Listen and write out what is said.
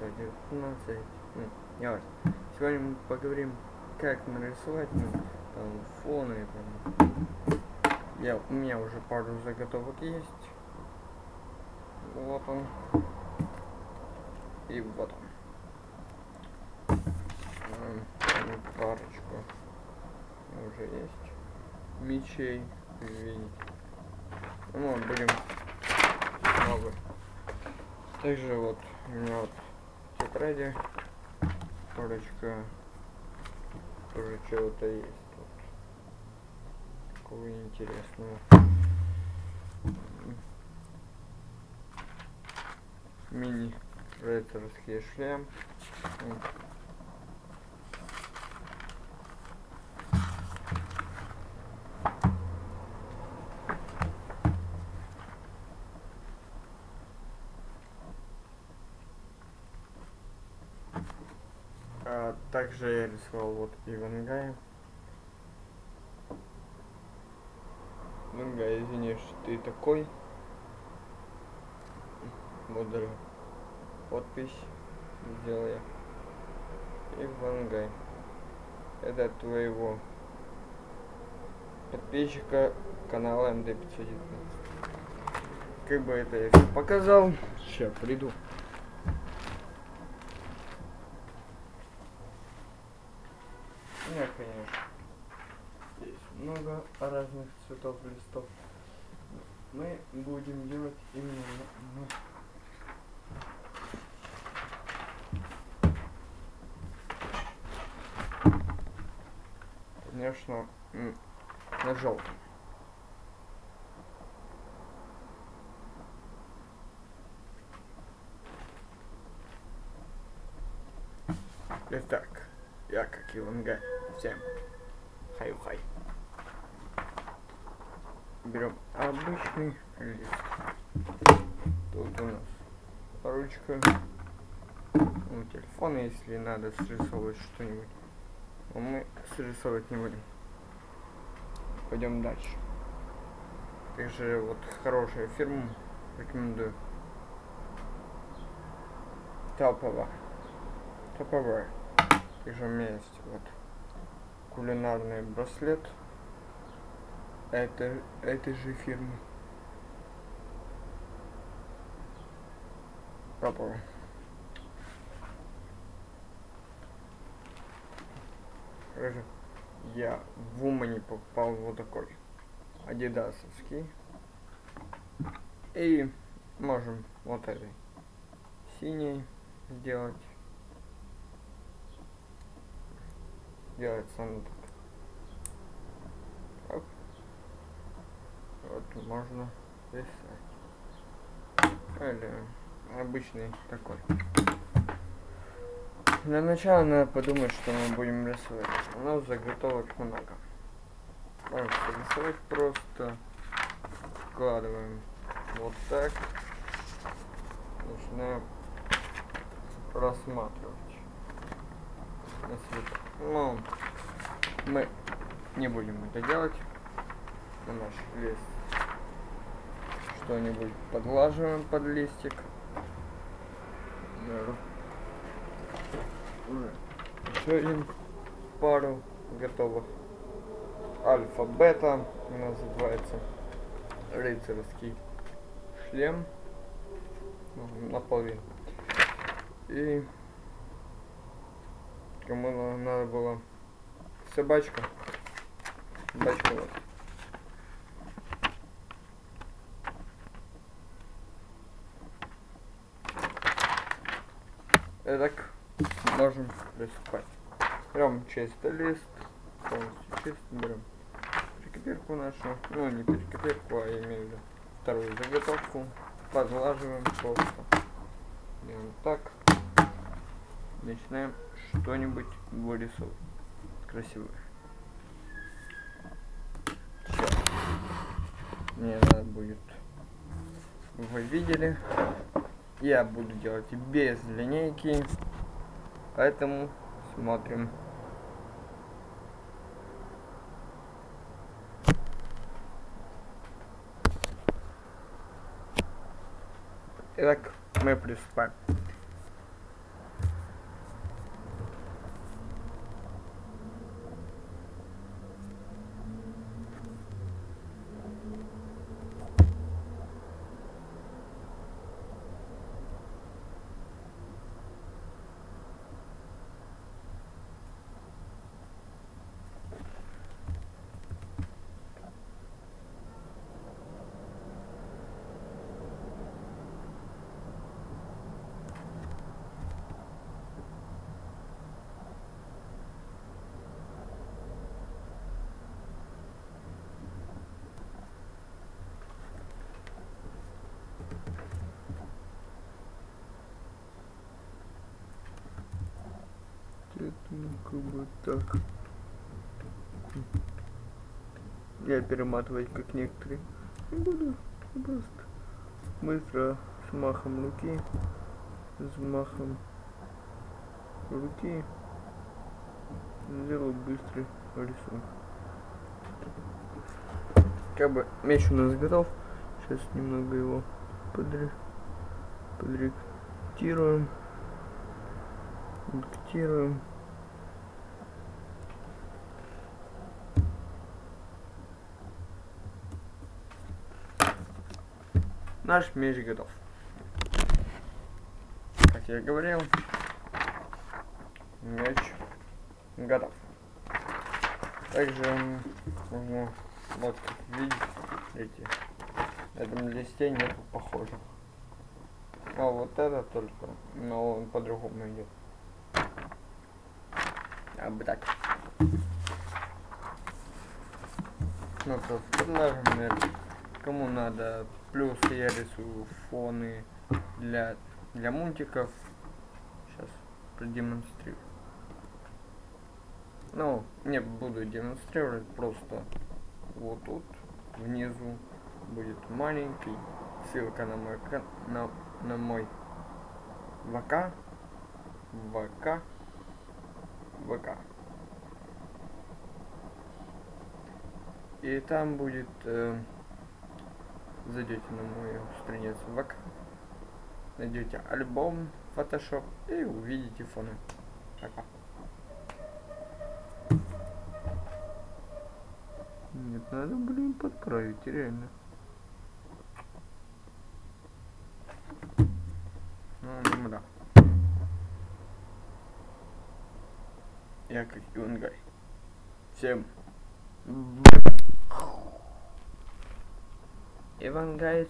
19, ну, не важно. Сегодня мы поговорим, как нарисовать ну, там, фоны. Там. Я, у меня уже пару заготовок есть. Вот он. И вот он. М, Парочку уже есть. Мечей, видите. Ну, будем много. Также вот у меня вот тетради. Парочка тоже чего-то есть тут. Такого интересного. Мини рыцарский шлем А, также я рисовал вот Ивангая. Ивангай, извини, что ты такой. Вот подпись сделал я. Ивангай. Это твоего подписчика канала МД519. Как бы это я показал. Сейчас приду. Нет, конечно. Есть много разных цветов листов. Мы будем делать именно на- Конечно, на желтом. Итак, я как Ивангай. Всем хай-хай. Берем обычный лист. Тут у нас ручка. Ну, телефон, если надо срисовывать что-нибудь. Но мы срисовывать не будем. Пойдем дальше. Также вот хорошая фирма. Рекомендую. Топовая. Топовая. Также у меня есть вот кулинарный браслет это, этой же фирмы. Папа. Короче, я в Умане покупал вот такой адидасовский. И можем вот этой синий сделать. Делается оно так. Оп. Вот можно писать. Или обычный такой. Для начала надо подумать, что мы будем рисовать. У нас заготовок много. Можем рисовать просто. Вкладываем вот так. Начинаем рассматривать. Цвет. Ну, мы не будем это делать. На наш лист что-нибудь подлаживаем под листик. Уже еще один пару готовых. Альфа-бета называется. Рыцарский шлем. Ну, наполовину. И кому на- надо было собачка. Собачка вот. Итак, можем приступать. Берем чистый лист, полностью чистый берем перекопирку нашу, ну не перекопирку, а я имею в виду вторую заготовку, подлаживаем просто. Делаем так. Начинаем что-нибудь вырисовывать красивое. Сейчас. Мне надо будет, вы видели, я буду делать без линейки, поэтому смотрим. Итак, мы приступаем. Поэтому как бы так. Я перематывать как некоторые не буду. Просто быстро с махом руки. С махом руки сделал быстрый рисунок. Как бы меч у нас готов. Сейчас немного его подре... подректируем. Редактируем. Наш меч готов. Как я говорил, меч готов. Также можно вот видите, на этом листе нету похожих. А вот это только, но он по-другому идет. Так. Ну, просто например, кому надо, плюс я рисую фоны для, для мультиков. Сейчас продемонстрирую. Ну, не буду демонстрировать, просто вот тут внизу будет маленький ссылка на мой на, на мой ВК ВК ВК. И там будет э, зайдете на мою страницу ВК найдете альбом Photoshop и увидите фоны. Пока. Нет, надо, блин, подправить, реально. Ну, да. Я как Юнгай. Всем Ивангай,